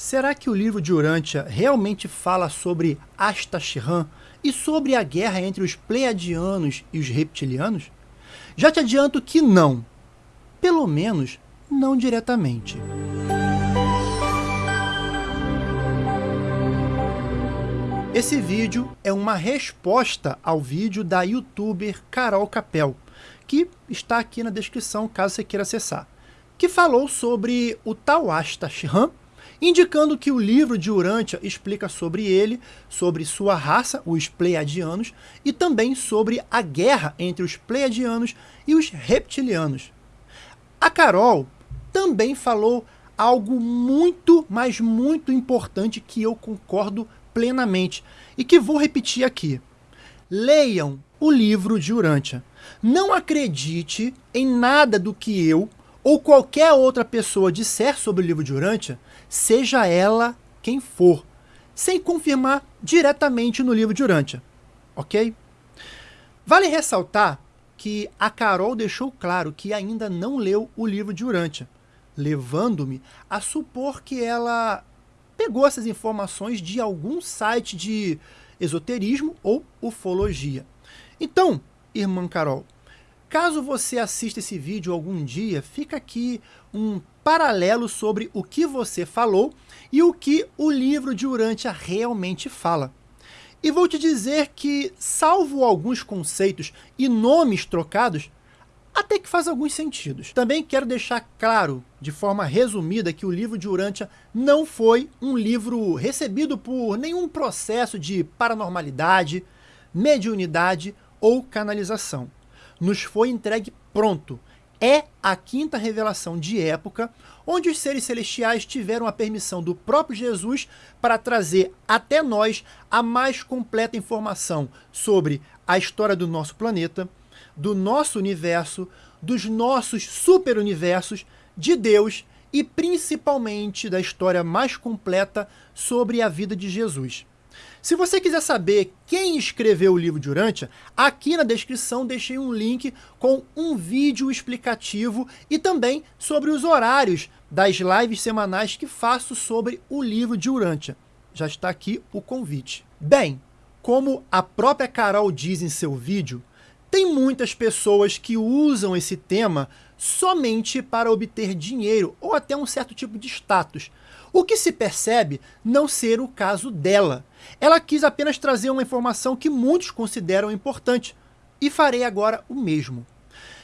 Será que o livro de Urântia realmente fala sobre Astaxirã e sobre a guerra entre os Pleiadianos e os Reptilianos? Já te adianto que não. Pelo menos, não diretamente. Esse vídeo é uma resposta ao vídeo da youtuber Carol Capel, que está aqui na descrição caso você queira acessar, que falou sobre o tal Astaxirã indicando que o livro de Urântia explica sobre ele, sobre sua raça, os Pleiadianos, e também sobre a guerra entre os Pleiadianos e os Reptilianos. A Carol também falou algo muito, mas muito importante que eu concordo plenamente e que vou repetir aqui. Leiam o livro de Urântia. Não acredite em nada do que eu ou qualquer outra pessoa disser sobre o livro de Urântia, seja ela quem for, sem confirmar diretamente no livro de Urântia, ok? Vale ressaltar que a Carol deixou claro que ainda não leu o livro de Urântia, levando-me a supor que ela pegou essas informações de algum site de esoterismo ou ufologia. Então, irmã Carol, Caso você assista esse vídeo algum dia, fica aqui um paralelo sobre o que você falou e o que o livro de Urântia realmente fala. E vou te dizer que, salvo alguns conceitos e nomes trocados, até que faz alguns sentidos. Também quero deixar claro, de forma resumida, que o livro de Urântia não foi um livro recebido por nenhum processo de paranormalidade, mediunidade ou canalização nos foi entregue pronto. É a quinta revelação de época, onde os seres celestiais tiveram a permissão do próprio Jesus para trazer até nós a mais completa informação sobre a história do nosso planeta, do nosso universo, dos nossos superuniversos, de Deus e principalmente da história mais completa sobre a vida de Jesus. Se você quiser saber quem escreveu o livro de Urântia, aqui na descrição deixei um link com um vídeo explicativo e também sobre os horários das lives semanais que faço sobre o livro de Urântia. Já está aqui o convite. Bem, como a própria Carol diz em seu vídeo, tem muitas pessoas que usam esse tema somente para obter dinheiro ou até um certo tipo de status, o que se percebe não ser o caso dela. Ela quis apenas trazer uma informação que muitos consideram importante, e farei agora o mesmo.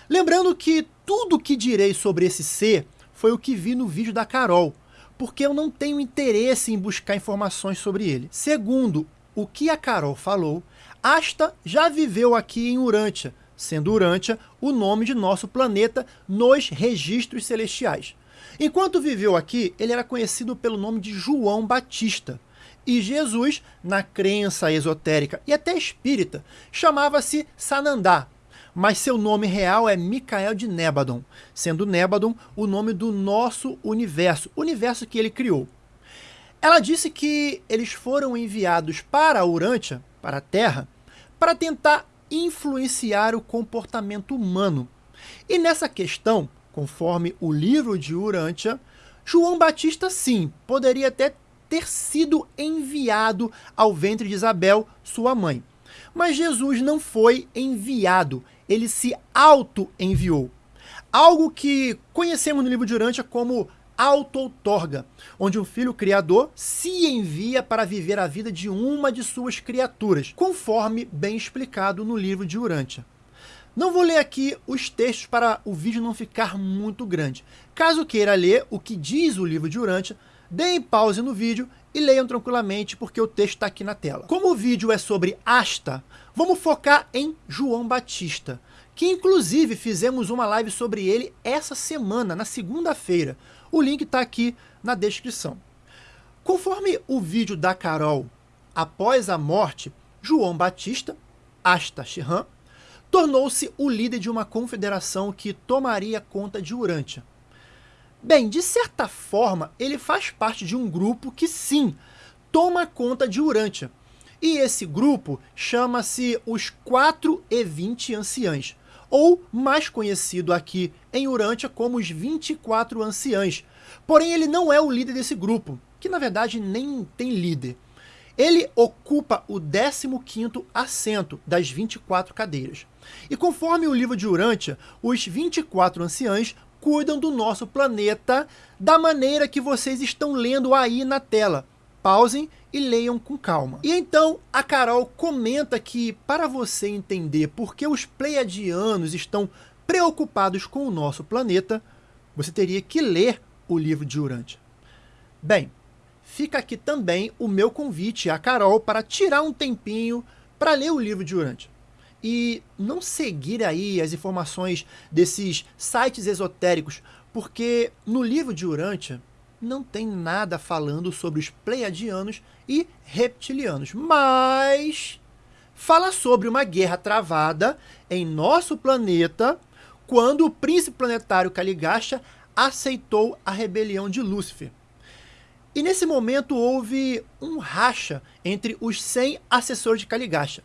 Lembrando que tudo o que direi sobre esse ser foi o que vi no vídeo da Carol, porque eu não tenho interesse em buscar informações sobre ele. Segundo o que a Carol falou, Asta já viveu aqui em Urântia, sendo Urântia o nome de nosso planeta nos registros celestiais. Enquanto viveu aqui, ele era conhecido pelo nome de João Batista. E Jesus, na crença esotérica e até espírita, chamava-se Sanandá, mas seu nome real é Micael de Nébadon, sendo Nébadon o nome do nosso universo, universo que ele criou. Ela disse que eles foram enviados para Urântia, para a Terra, para tentar influenciar o comportamento humano. E nessa questão, Conforme o livro de Urântia, João Batista sim, poderia até ter sido enviado ao ventre de Isabel, sua mãe. Mas Jesus não foi enviado, ele se auto-enviou. Algo que conhecemos no livro de Urântia como auto-outorga, onde um filho criador se envia para viver a vida de uma de suas criaturas, conforme bem explicado no livro de Urântia. Não vou ler aqui os textos para o vídeo não ficar muito grande. Caso queira ler o que diz o livro de Urântia, deem pause no vídeo e leiam tranquilamente porque o texto está aqui na tela. Como o vídeo é sobre Asta, vamos focar em João Batista, que inclusive fizemos uma live sobre ele essa semana, na segunda-feira. O link está aqui na descrição. Conforme o vídeo da Carol, após a morte, João Batista, Asta Shihan, tornou-se o líder de uma confederação que tomaria conta de Urântia. Bem, de certa forma, ele faz parte de um grupo que sim, toma conta de Urântia. E esse grupo chama-se os 4 e 20 anciãs, ou mais conhecido aqui em Urântia como os 24 anciãs. Porém, ele não é o líder desse grupo. que na verdade nem tem líder. Ele ocupa o 15º assento das 24 cadeiras. E conforme o livro de Urântia, os 24 anciãos cuidam do nosso planeta da maneira que vocês estão lendo aí na tela. Pausem e leiam com calma. E então a Carol comenta que para você entender por que os pleiadianos estão preocupados com o nosso planeta, você teria que ler o livro de Urântia. Bem, fica aqui também o meu convite à Carol para tirar um tempinho para ler o livro de Urântia. E não seguir aí as informações desses sites esotéricos, porque no livro de Urântia não tem nada falando sobre os pleiadianos e reptilianos, mas fala sobre uma guerra travada em nosso planeta quando o príncipe planetário Caligasta aceitou a rebelião de Lúcifer. E nesse momento houve um racha entre os 100 assessores de Caligasta.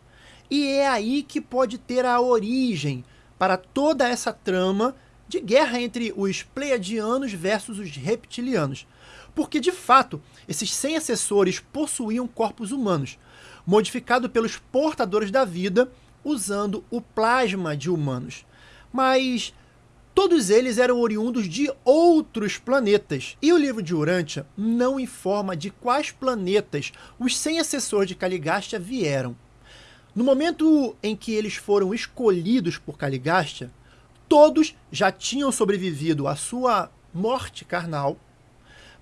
E é aí que pode ter a origem para toda essa trama de guerra entre os pleiadianos versus os reptilianos. Porque, de fato, esses 100 assessores possuíam corpos humanos, modificados pelos portadores da vida usando o plasma de humanos mas todos eles eram oriundos de outros planetas. E o livro de Urântia não informa de quais planetas os 100 assessores de Caligasta vieram. No momento em que eles foram escolhidos por Caligasta, todos já tinham sobrevivido à sua morte carnal,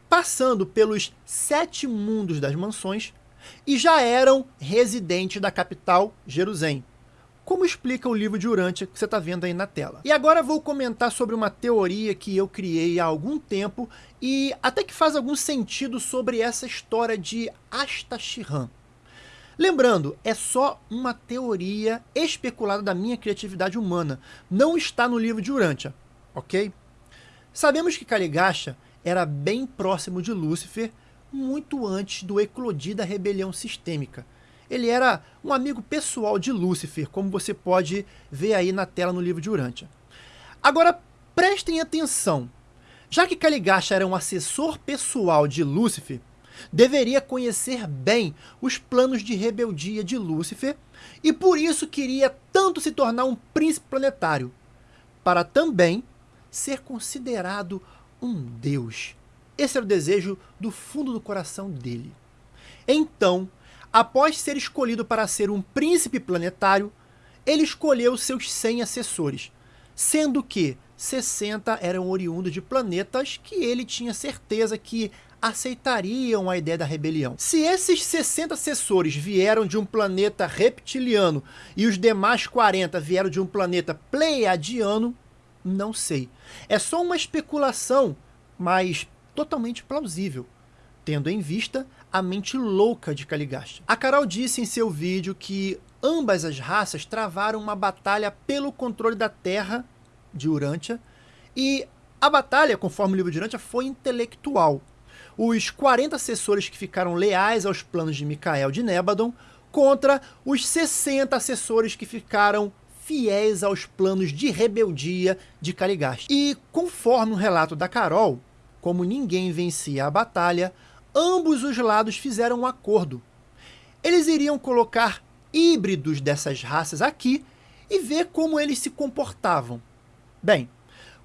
passando pelos sete mundos das mansões e já eram residentes da capital, Jerusalém como explica o livro de Urântia que você está vendo aí na tela. E agora vou comentar sobre uma teoria que eu criei há algum tempo e até que faz algum sentido sobre essa história de Astachiran. Lembrando, é só uma teoria especulada da minha criatividade humana, não está no livro de Urântia, ok? Sabemos que Caligasta era bem próximo de Lúcifer muito antes do eclodir da rebelião sistêmica, ele era um amigo pessoal de Lúcifer, como você pode ver aí na tela no livro de Urântia. Agora, prestem atenção. Já que Caligasta era um assessor pessoal de Lúcifer, deveria conhecer bem os planos de rebeldia de Lúcifer e por isso queria tanto se tornar um príncipe planetário, para também ser considerado um deus. Esse era o desejo do fundo do coração dele. Então, Após ser escolhido para ser um príncipe planetário, ele escolheu seus 100 assessores, sendo que 60 eram oriundos de planetas que ele tinha certeza que aceitariam a ideia da rebelião. Se esses 60 assessores vieram de um planeta reptiliano e os demais 40 vieram de um planeta pleiadiano, não sei. É só uma especulação, mas totalmente plausível, tendo em vista a mente louca de Caligasta. A Carol disse em seu vídeo que ambas as raças travaram uma batalha pelo controle da Terra de Urântia e a batalha, conforme o livro de Urântia, foi intelectual. Os 40 assessores que ficaram leais aos planos de Micael de Nébadon contra os 60 assessores que ficaram fiéis aos planos de rebeldia de Caligasta. E conforme o relato da Carol, como ninguém vencia a batalha, ambos os lados fizeram um acordo. Eles iriam colocar híbridos dessas raças aqui e ver como eles se comportavam. Bem,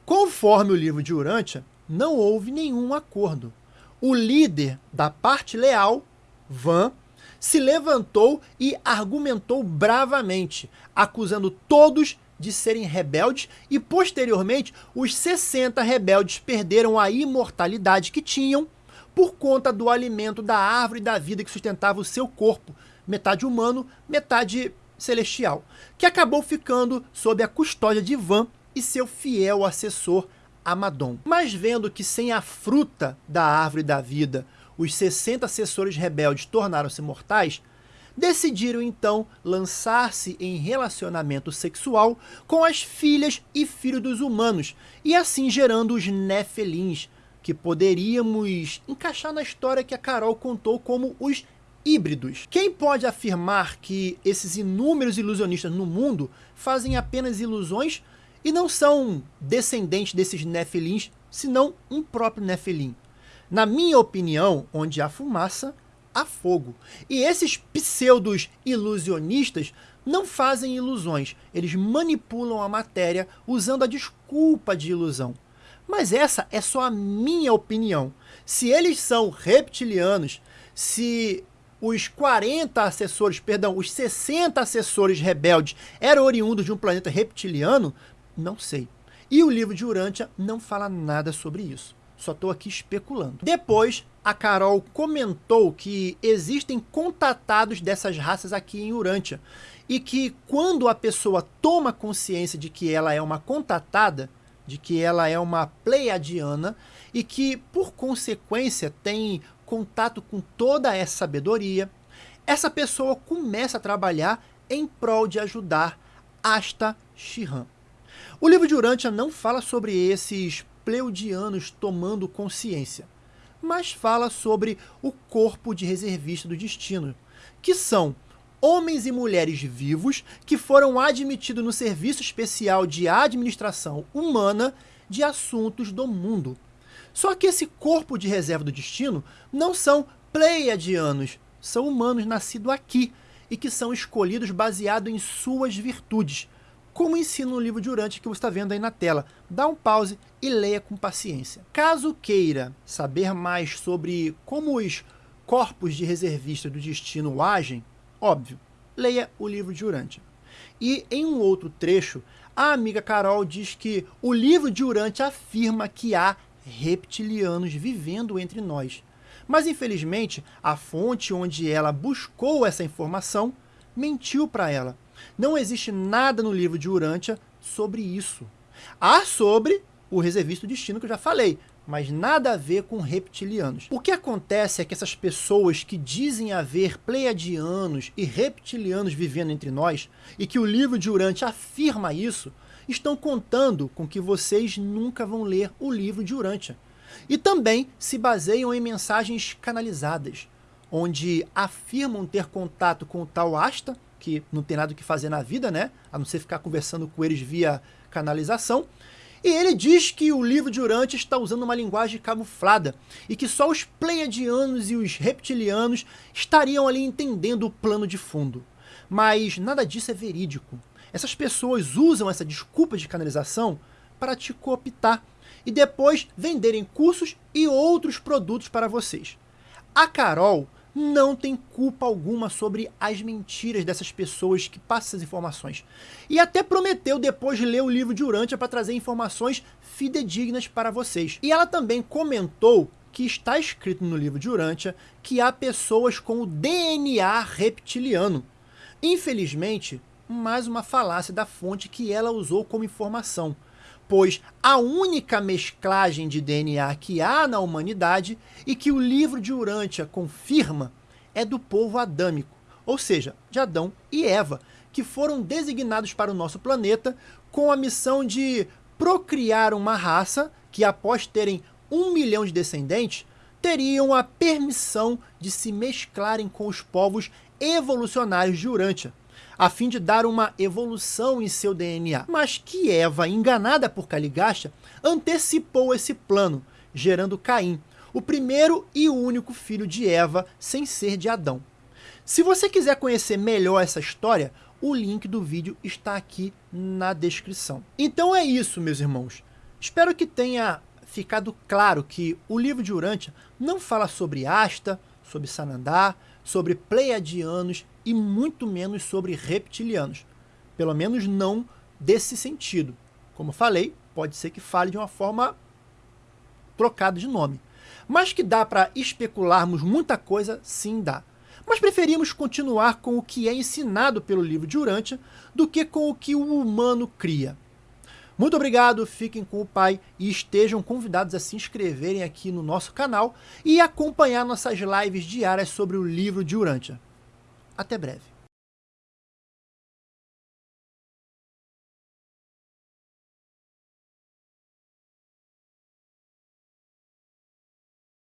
conforme o livro de Urântia, não houve nenhum acordo. O líder da parte leal, Van, se levantou e argumentou bravamente, acusando todos de serem rebeldes e, posteriormente, os 60 rebeldes perderam a imortalidade que tinham por conta do alimento da árvore da vida que sustentava o seu corpo, metade humano, metade celestial, que acabou ficando sob a custódia de Van e seu fiel assessor Amadon. Mas vendo que sem a fruta da árvore da vida, os 60 assessores rebeldes tornaram-se mortais, decidiram então lançar-se em relacionamento sexual com as filhas e filhos dos humanos, e assim gerando os Nefelins, que poderíamos encaixar na história que a Carol contou como os híbridos. Quem pode afirmar que esses inúmeros ilusionistas no mundo fazem apenas ilusões e não são descendentes desses Nefilins, senão um próprio Nefilim? Na minha opinião, onde há fumaça, há fogo. E esses pseudos ilusionistas não fazem ilusões, eles manipulam a matéria usando a desculpa de ilusão. Mas essa é só a minha opinião. Se eles são reptilianos, se os 40 assessores, perdão, os 60 assessores rebeldes eram oriundos de um planeta reptiliano, não sei. E o livro de Urântia não fala nada sobre isso. Só estou aqui especulando. Depois, a Carol comentou que existem contatados dessas raças aqui em Urântia. E que quando a pessoa toma consciência de que ela é uma contatada, de que ela é uma pleiadiana, e que, por consequência, tem contato com toda essa sabedoria, essa pessoa começa a trabalhar em prol de ajudar Asta Shihan. O livro de Urântia não fala sobre esses pleudianos tomando consciência, mas fala sobre o corpo de reservista do destino, que são homens e mulheres vivos que foram admitidos no Serviço Especial de Administração Humana de Assuntos do Mundo. Só que esse corpo de reserva do destino não são pleiadianos, são humanos nascidos aqui e que são escolhidos baseado em suas virtudes, como ensina no livro de Urante que você está vendo aí na tela. Dá um pause e leia com paciência. Caso queira saber mais sobre como os corpos de reservista do destino agem, óbvio, leia o livro de Urante. E em um outro trecho, a amiga Carol diz que o livro de Urante afirma que há reptilianos vivendo entre nós. Mas, infelizmente, a fonte onde ela buscou essa informação mentiu para ela. Não existe nada no livro de Urântia sobre isso. Há sobre o reservista do destino que eu já falei, mas nada a ver com reptilianos. O que acontece é que essas pessoas que dizem haver pleiadianos e reptilianos vivendo entre nós, e que o livro de Urântia afirma isso, estão contando com que vocês nunca vão ler o livro de Urântia. E também se baseiam em mensagens canalizadas, onde afirmam ter contato com o tal Asta, que não tem nada o que fazer na vida, né? A não ser ficar conversando com eles via canalização. E ele diz que o livro de Urântia está usando uma linguagem camuflada e que só os pleiadianos e os reptilianos estariam ali entendendo o plano de fundo. Mas nada disso é verídico. Essas pessoas usam essa desculpa de canalização para te cooptar e depois venderem cursos e outros produtos para vocês. A Carol não tem culpa alguma sobre as mentiras dessas pessoas que passam essas informações. E até prometeu depois de ler o livro de Urântia para trazer informações fidedignas para vocês. E ela também comentou que está escrito no livro de Urântia que há pessoas com o DNA reptiliano. Infelizmente, mais uma falácia da fonte que ela usou como informação, pois a única mesclagem de DNA que há na humanidade e que o livro de Urântia confirma é do povo adâmico, ou seja, de Adão e Eva, que foram designados para o nosso planeta com a missão de procriar uma raça que, após terem um milhão de descendentes, teriam a permissão de se mesclarem com os povos evolucionários de Urântia a fim de dar uma evolução em seu DNA. Mas que Eva, enganada por Caligasta, antecipou esse plano, gerando Caim, o primeiro e único filho de Eva sem ser de Adão. Se você quiser conhecer melhor essa história, o link do vídeo está aqui na descrição. Então é isso, meus irmãos. Espero que tenha ficado claro que o livro de Urântia não fala sobre Asta, sobre Sanandar, sobre pleiadianos e muito menos sobre reptilianos. Pelo menos não desse sentido. Como falei, pode ser que fale de uma forma trocada de nome. Mas que dá para especularmos muita coisa, sim dá. Mas preferimos continuar com o que é ensinado pelo livro de Urântia do que com o que o humano cria. Muito obrigado, fiquem com o Pai e estejam convidados a se inscreverem aqui no nosso canal e acompanhar nossas lives diárias sobre o livro de Urântia. Até breve.